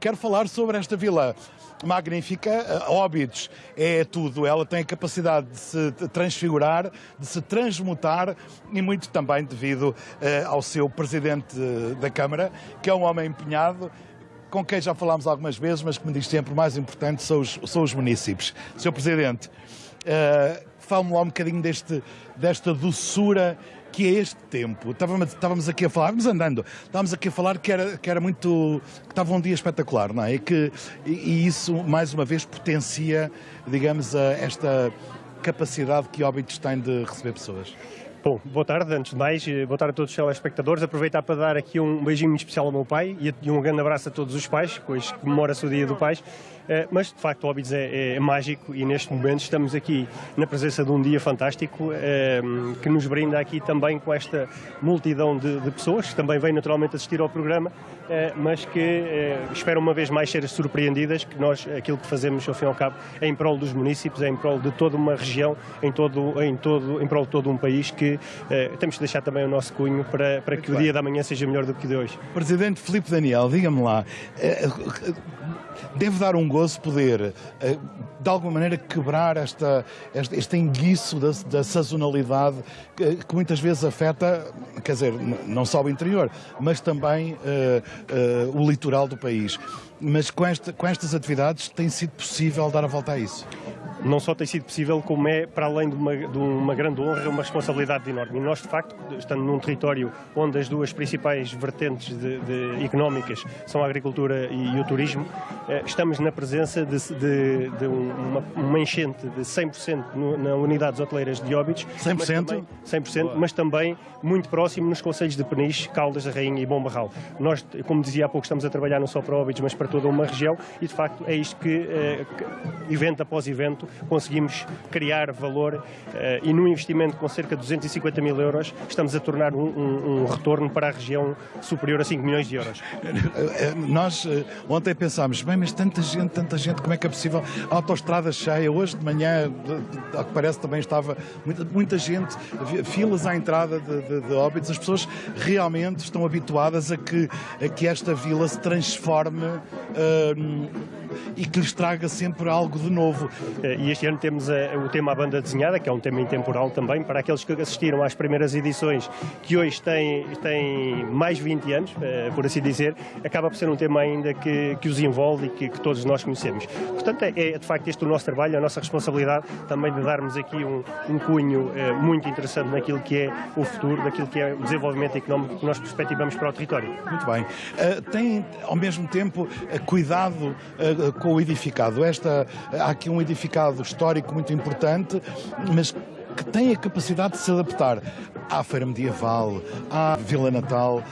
quero falar sobre esta vila magnífica. Óbidos é tudo. Ela tem a capacidade de se transfigurar, de se transmutar e muito também devido ao seu presidente da Câmara, que é um homem empenhado com quem já falámos algumas vezes, mas que me diz sempre o mais importante são os, são os municípios. Sr. Presidente, fale-me lá um bocadinho deste, desta doçura que é este tempo. Estávamos, estávamos aqui a falar, vamos andando, estávamos aqui a falar que era, que era muito. que estava um dia espetacular, não é? E, que, e, isso, mais uma vez, potencia, digamos, a, esta capacidade que Óbitos tem de receber pessoas. Bom, boa tarde, antes de mais, eh, boa tarde a todos os telespectadores. Aproveitar para dar aqui um beijinho muito especial ao meu pai e um grande abraço a todos os pais, pois comemora-se o Dia do Pais. Eh, mas de facto o Óbidos é, é, mágico e neste momento estamos aqui na presença de um dia fantástico é, que nos brinda aqui também com esta multidão de, de pessoas que também vêm naturalmente assistir ao programa, é, mas que esperam uma vez mais ser surpreendidas que nós aquilo que fazemos ao fim e ao cabo é em prol dos municípios, é em prol de toda uma região, em, todo, em, todo, em prol de todo um país que temos de deixar também o nosso cunho para, para que o dia da manhã seja melhor do que o de hoje. Presidente Filipe Daniel, diga-me lá, deve dar um gozo poder, eh, de alguma maneira, quebrar esta, este, este enguiço da, da sazonalidade que, que, muitas vezes afeta, quer dizer, não só o interior, mas também uh, uh, o litoral do país. Mas com, esta, com estas atividades tem sido possível dar a volta a isso? Não só tem sido possível, como é, para além de uma, de uma grande honra, uma responsabilidade enorme. E nós, de facto, estando num território onde as duas principais vertentes de, de económicas são a agricultura e o turismo, eh, estamos na presença de, de, de uma, uma, enchente de 100% no, na unidades hoteleiras de Óbidos. 100%? Mas também, 100%, mas também muito próximo nos conselhos de Peniche, Caldas da Rainha e Bom Barral. Nós, como dizia há pouco, estamos a trabalhar não só para Óbidos, mas para toda uma região e, de facto, é isto que, eh, que evento após evento, conseguimos criar valor uh, e num investimento com cerca de 250 mil euros estamos a tornar um, um, um retorno para a região superior a 5 milhões de euros. Eh, nós uh, ontem pensámos, bem, mas tanta gente, tanta gente, como é que é possível? A autostrada cheia, hoje de manhã, ao que parece também estava muita, muita gente, filas à entrada de, de, de Óbidos, as pessoas realmente estão habituadas a que, a que esta vila se transforme uh, e que lhes traga sempre algo de novo. E este ano temos a, eh, o tema A Banda Desenhada, que é um tema intemporal também, para aqueles que assistiram às primeiras edições, que hoje têm, têm mais 20 anos, eh, por assim dizer, acaba por ser um tema ainda que, que os envolve e que, que todos nós conhecemos. Portanto, é, é, de facto este o nosso trabalho, a nossa responsabilidade também de darmos aqui um, um cunho é, muito interessante naquilo que é o futuro, naquilo que é o desenvolvimento económico que nós perspectivamos para o território. Muito bem. Uh, tem, ao mesmo tempo, cuidado uh, com o edificado. Esta, há aqui um edificado histórico muito importante, mas que tem a capacidade de se adaptar à feira medieval, à Vila Natal.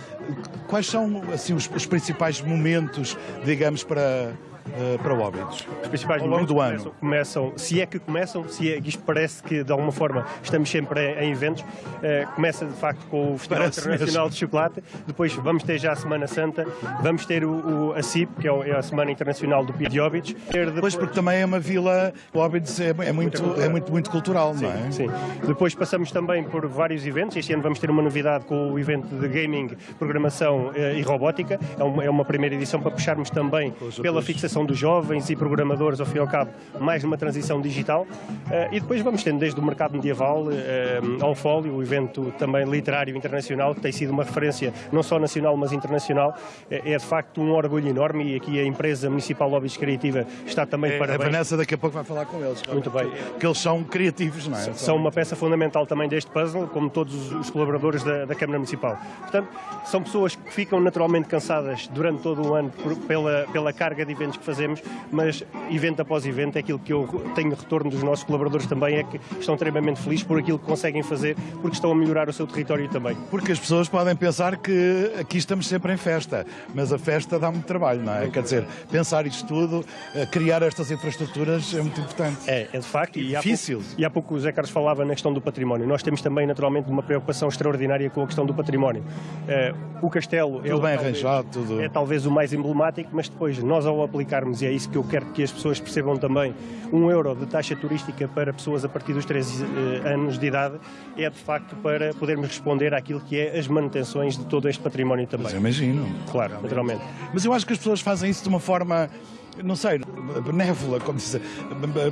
Quais são assim os, os principais momentos, digamos, para uh, para Óbidos? Os principais ao longo do ano. Começam, se é que começam, se é que isto parece que de alguma forma estamos sempre em, em eventos, uh, começa de facto com o Festival parece Internacional mesmo. de Chocolate, depois vamos ter já a Semana Santa, vamos ter o, o a CIP, que é, é a Semana Internacional do Pia de Óbidos. Depois... porque também é uma vila, Óbidos é, é, muito, é muito, muito cultural, sim, não é? Sim, depois passamos também por vários eventos, este ano vamos ter uma novidade com o evento de gaming, programação uh, e robótica, é uma, é uma primeira edição para puxarmos também pela fixação dos jovens e programadores, ao fim e ao cabo, mais numa transição digital. Eh, e depois vamos tendo desde o mercado medieval eh, ao Fólio, o evento também literário internacional, que tem sido uma referência não só nacional, mas internacional. Eh, é de facto um orgulho enorme e aqui a empresa municipal Lobbies Criativa está também é, para. A Vanessa daqui a pouco vai falar com eles. Muito bem. Que eles são criativos, não é? São uma peça fundamental também deste puzzle, como todos os colaboradores da, da Câmara Municipal. Portanto, são pessoas que ficam naturalmente cansadas durante todo o ano por, pela, pela carga de eventos que fazemos, mas evento após evento, é aquilo que eu tenho retorno dos nossos colaboradores também, é que estão extremamente felizes por aquilo que conseguem fazer, porque estão a melhorar o seu território também. Porque as pessoas podem pensar que aqui estamos sempre em festa, mas a festa dá muito trabalho, não é? Muito Quer dizer, pensar isto tudo, eh, criar estas infraestruturas é muito importante. É, é de facto. E, difícil. Há pouco, e há pouco o Zé Carlos falava na questão do património. Nós temos também, naturalmente, uma preocupação extraordinária com a questão do património. Uh, o castelo tudo é, bem talvez, arranjado, tudo... é talvez o mais emblemático, mas depois nós ao aplicar colocarmos, e é isso que eu quero que as pessoas percebam também, um euro de taxa turística para pessoas a partir dos 13 eh, anos de idade é de facto para podermos responder àquilo que é as manutenções de todo este património também. Mas imagino. Claro, naturalmente. Mas eu acho que as pessoas fazem isso de uma forma não sei, benévola, como se diz,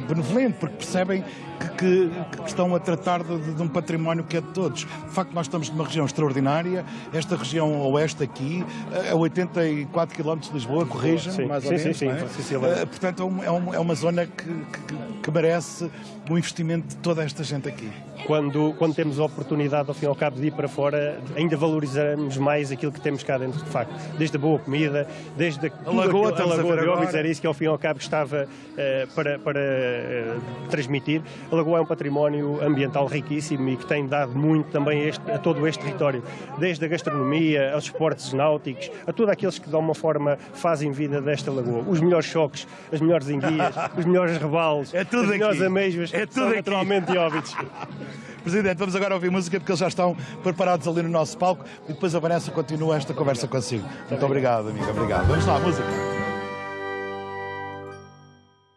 benevolente, porque percebem que, que, que estão a tratar de, de, um património que é de todos. De facto, nós estamos numa região extraordinária, esta região oeste aqui, a 84 km de Lisboa, corrija mais sim, ou menos. Sim, sim, sim, uh, portanto, é, um, é, uma zona que, que, que merece o investimento de toda esta gente aqui. Quando, quando temos a oportunidade, ao fim e ao cabo, de ir para fora, ainda valorizamos mais aquilo que temos cá dentro, de facto. Desde a boa comida, desde a, a lagoa, aquilo, a lagoa de Óbidos, era isso que ao fim e ao cabo estava uh, para, para uh, transmitir. A lagoa é um património ambiental riquíssimo e que tem dado muito também este, a todo este território, desde a gastronomia, aos esportes náuticos, a todos aqueles que de alguma forma fazem vida desta lagoa. Os melhores choques, as melhores enguias, os melhores rebalos, é melhores amêijoas, é tudo aqui. naturalmente de Óbidos. Presidente, vamos agora ouvir música porque eles já estão preparados ali no nosso palco e depois a Vanessa continua esta conversa consigo. Muito obrigado, amiga. Obrigado. Vamos lá, música.